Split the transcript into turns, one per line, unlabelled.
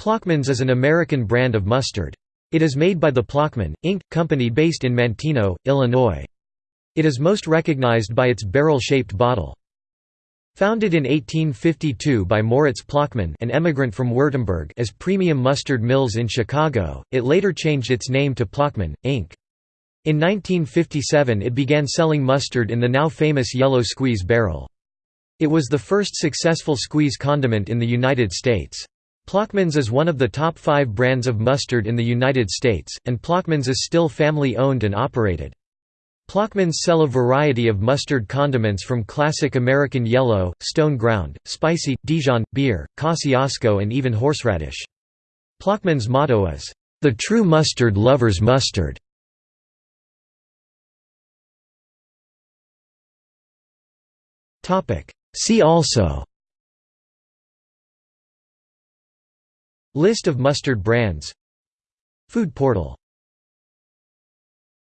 Plochman's is an American brand of mustard. It is made by the Plochman, Inc. company based in Manteno, Illinois. It is most recognized by its barrel-shaped bottle. Founded in 1852 by Moritz Plochman an emigrant from Württemberg as Premium Mustard Mills in Chicago, it later changed its name to Plochman, Inc. In 1957 it began selling mustard in the now famous yellow squeeze barrel. It was the first successful squeeze condiment in the United States. Plochman's is one of the top five brands of mustard in the United States, and Plochman's is still family-owned and operated. Plochman's sell a variety of mustard condiments from classic American yellow, stone ground, spicy, Dijon, beer, Kosciusko and even horseradish. Plochman's motto is, "...the true mustard lover's mustard". See also List of mustard brands. Food portal